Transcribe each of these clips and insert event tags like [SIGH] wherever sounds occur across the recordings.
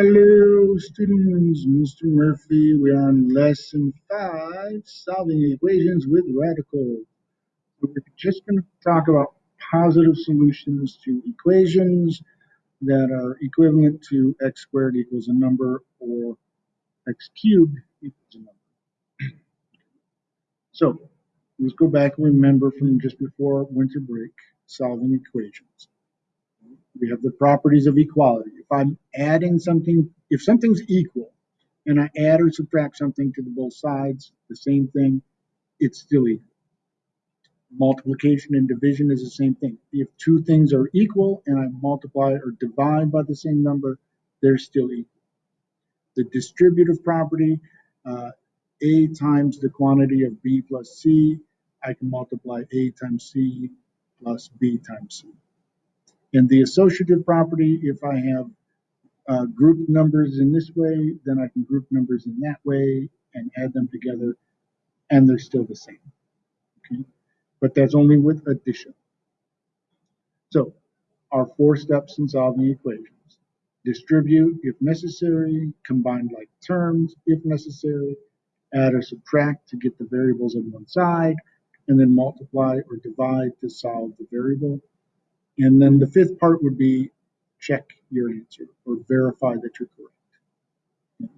Hello, students. Mr. Murphy. We are on lesson five, solving equations with radicals. We're just going to talk about positive solutions to equations that are equivalent to x squared equals a number or x cubed equals a number. So let's go back and remember from just before winter break, solving equations we have the properties of equality. If I'm adding something, if something's equal and I add or subtract something to the both sides, the same thing, it's still equal. Multiplication and division is the same thing. If two things are equal and I multiply or divide by the same number, they're still equal. The distributive property, uh, A times the quantity of B plus C, I can multiply A times C plus B times C. In the associative property, if I have uh, group numbers in this way, then I can group numbers in that way and add them together, and they're still the same. Okay? But that's only with addition. So, our four steps in solving equations. Distribute if necessary, combine like terms if necessary, add or subtract to get the variables on one side, and then multiply or divide to solve the variable. And then the fifth part would be check your answer or verify that you're correct.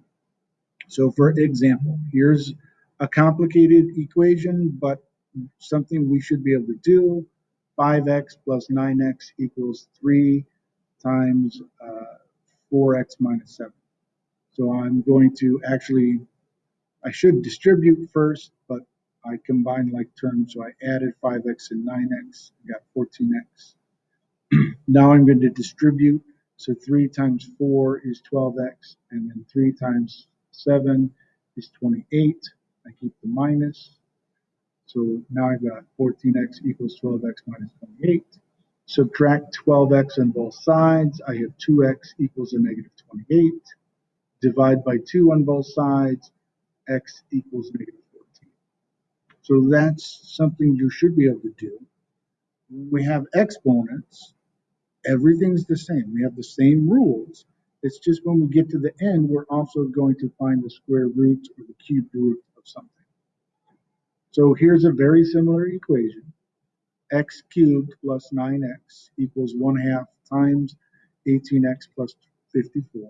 So for example, here's a complicated equation, but something we should be able to do. 5x plus 9x equals 3 times uh, 4x minus 7. So I'm going to actually, I should distribute first, but I combined like terms, so I added 5x and 9x, got 14x. [CLEARS THROAT] now I'm going to distribute. So 3 times 4 is 12x, and then 3 times 7 is 28. I keep the minus. So now I've got 14x equals 12x minus 28. Subtract 12x on both sides. I have 2x equals a negative 28. Divide by 2 on both sides. x equals negative 14. So that's something you should be able to do. we have exponents, everything's the same. We have the same rules. It's just when we get to the end, we're also going to find the square root or the cube root of something. So here's a very similar equation. x cubed plus 9x equals 1 half times 18x plus 54.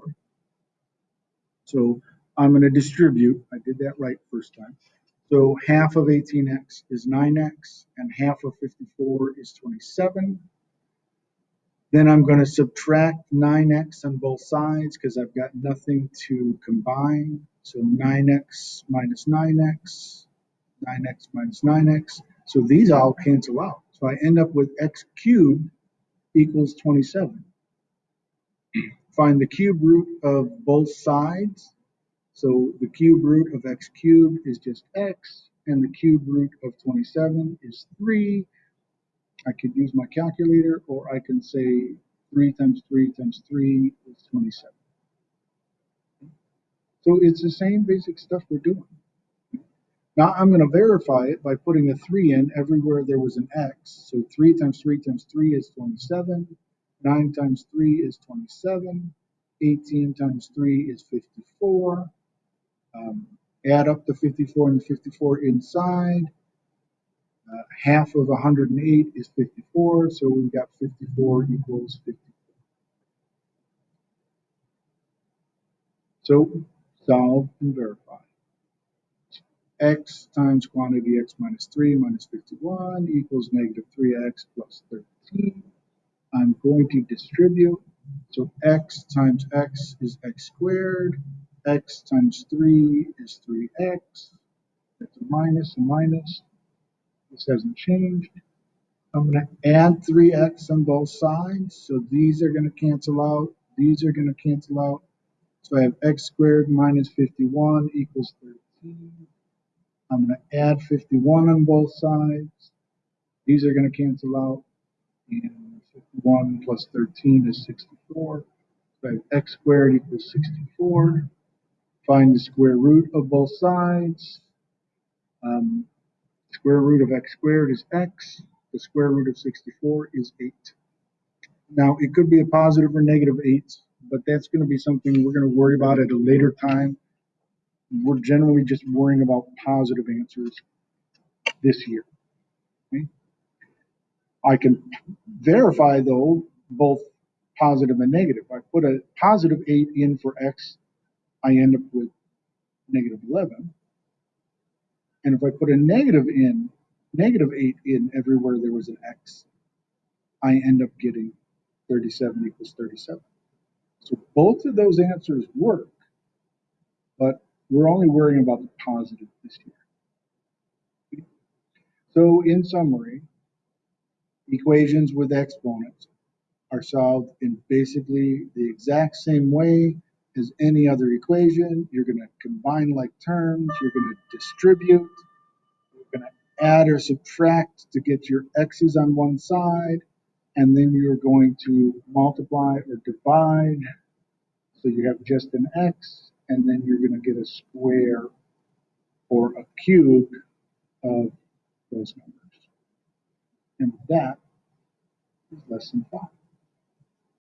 So I'm going to distribute. I did that right first time. So half of 18x is 9x and half of 54 is 27. Then I'm going to subtract 9x on both sides because I've got nothing to combine. So 9x minus 9x, 9x minus 9x. So these all cancel out. So I end up with x cubed equals 27. Find the cube root of both sides. So the cube root of x cubed is just x, and the cube root of 27 is 3. I could use my calculator or I can say 3 times 3 times 3 is 27. So it's the same basic stuff we're doing. Now I'm going to verify it by putting a 3 in everywhere there was an x. So 3 times 3 times 3 is 27. 9 times 3 is 27. 18 times 3 is 54. Um, add up the 54 and the 54 inside. Uh, half of 108 is 54, so we've got 54 equals 54. So solve and verify. x times quantity x minus 3 minus 51 equals negative 3x plus 13. I'm going to distribute. So x times x is x squared. x times 3 is 3x. That's a minus, a minus. This hasn't changed. I'm going to add 3x on both sides. So these are going to cancel out. These are going to cancel out. So I have x squared minus 51 equals 13. I'm going to add 51 on both sides. These are going to cancel out. And 51 plus 13 is 64. So I have x squared equals 64. Find the square root of both sides. Um, Square root of x squared is x. The square root of 64 is 8. Now, it could be a positive or negative 8. but that's gonna be something we're gonna worry about at a later time. We're generally just worrying about positive answers this year. okay? I can verify though, both positive and negative. I put a positive eight in for X, I end up with negative eleven. And if I put a negative in, negative eight in everywhere there was an X, I end up getting thirty-seven equals thirty-seven. So both of those answers work, but we're only worrying about the positive this year. So in summary, equations with exponents are solved in basically the exact same way as any other equation. You're gonna combine like terms, you're gonna distribute, you're gonna add or subtract to get your x's on one side, and then you're going to multiply or divide. So you have just an x, and then you're gonna get a square or a cube of those numbers. And that is lesson five.